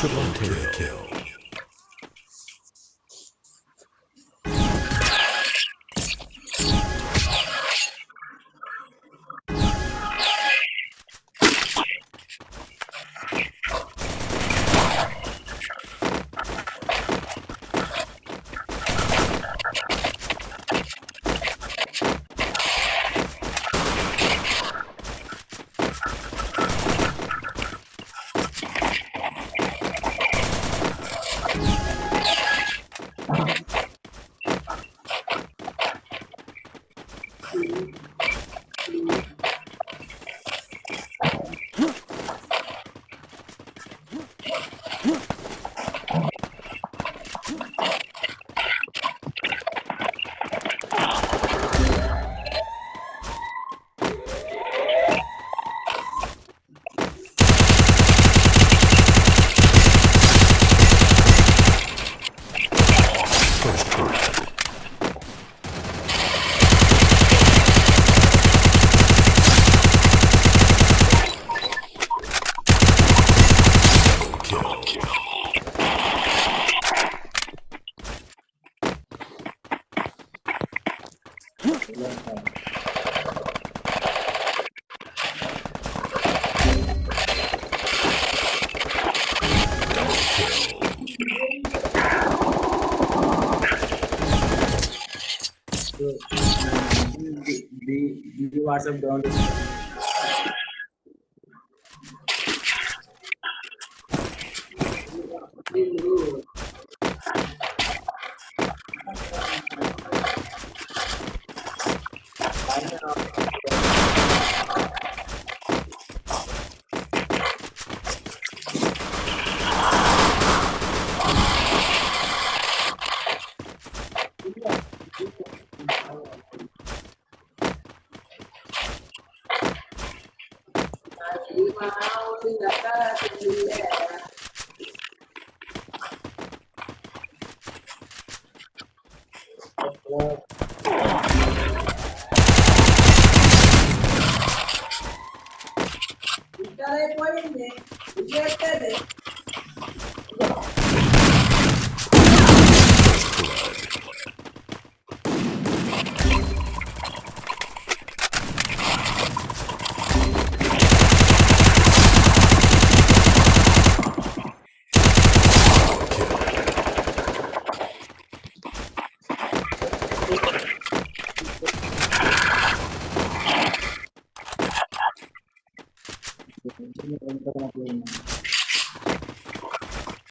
트럼테어 So, um, the, the, the WhatsApp ground is. Thank you. Gracias.